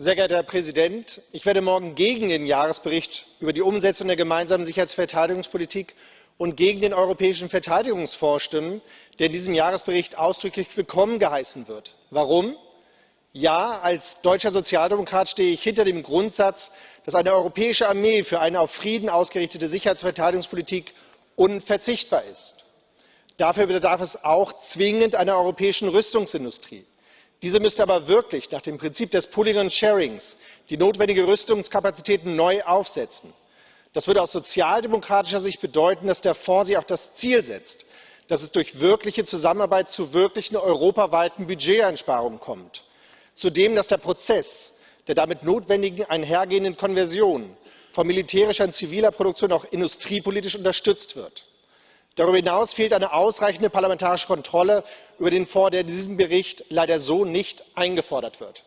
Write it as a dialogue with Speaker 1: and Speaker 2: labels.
Speaker 1: Sehr geehrter Herr Präsident, ich werde morgen gegen den Jahresbericht über die Umsetzung der gemeinsamen Sicherheits und gegen den Europäischen Verteidigungsfonds stimmen, der in diesem Jahresbericht ausdrücklich willkommen geheißen wird. Warum? Ja, als deutscher Sozialdemokrat stehe ich hinter dem Grundsatz, dass eine europäische Armee für eine auf Frieden ausgerichtete Sicherheits und Verteidigungspolitik unverzichtbar ist. Dafür bedarf es auch zwingend einer europäischen Rüstungsindustrie. Diese müsste aber wirklich nach dem Prinzip des Pooling and Sharings die notwendige Rüstungskapazitäten neu aufsetzen. Das würde aus sozialdemokratischer Sicht bedeuten, dass der Fonds sich auch das Ziel setzt, dass es durch wirkliche Zusammenarbeit zu wirklichen europaweiten Budgeteinsparungen kommt. Zudem, dass der Prozess der damit notwendigen einhergehenden Konversion von militärischer und ziviler Produktion auch industriepolitisch unterstützt wird. Darüber hinaus fehlt eine ausreichende parlamentarische Kontrolle über den Fonds, der in diesem Bericht leider so nicht eingefordert wird.